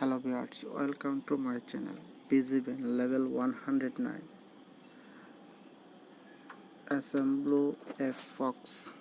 hello viewers welcome to my channel busy level 109 Assemble blue fox.